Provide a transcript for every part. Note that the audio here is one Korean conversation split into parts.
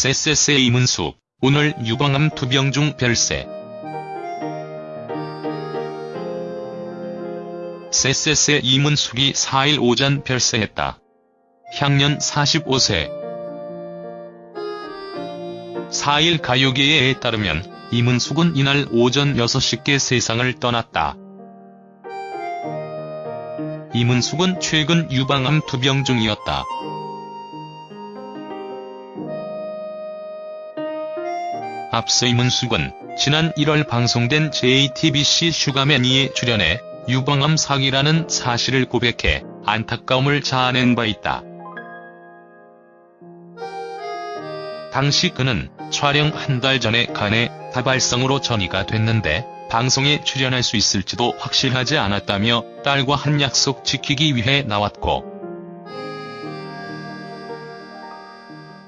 쎄쎄쎄 이문숙, 오늘 유방암 두 병 중 별세. 쎄쎄쎄 이문숙이 4일 오전 별세했다. 향년 45세. 4일 가요계에 따르면 이문숙은 이날 오전 6시께 세상을 떠났다. 이문숙은 최근 유방암 두 병 중이었다. 앞서 이문숙은 지난 1월 방송된 JTBC 슈가맨이에 출연해 유방암 사기라는 사실을 고백해 안타까움을 자아낸 바 있다. 당시 그는 촬영 한 달 전에 간에 다발성으로 전이가 됐는데 방송에 출연할 수 있을지도 확실하지 않았다며 딸과 한 약속 지키기 위해 나왔고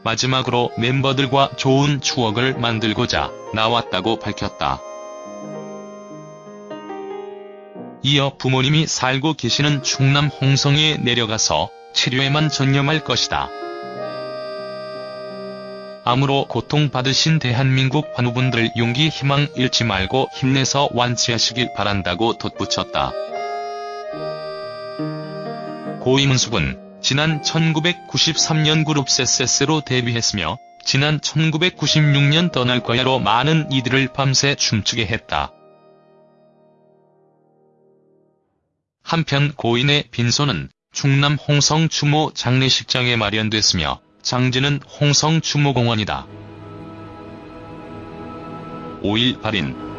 마지막으로 멤버들과 좋은 추억을 만들고자 나왔다고 밝혔다. 이어 부모님이 살고 계시는 충남 홍성에 내려가서 치료에만 전념할 것이다. 암으로 고통받으신 대한민국 환우분들 용기 희망 잃지 말고 힘내서 완치하시길 바란다고 덧붙였다. 고 이문숙은 지난 1993년 그룹 쎄쎄쎄로 데뷔했으며 지난 1996년 떠날 거야로 많은 이들을 밤새 춤추게 했다. 한편 고인의 빈소는 충남 홍성 추모 장례식장에 마련됐으며 장지는 홍성 추모공원이다. 5일 발인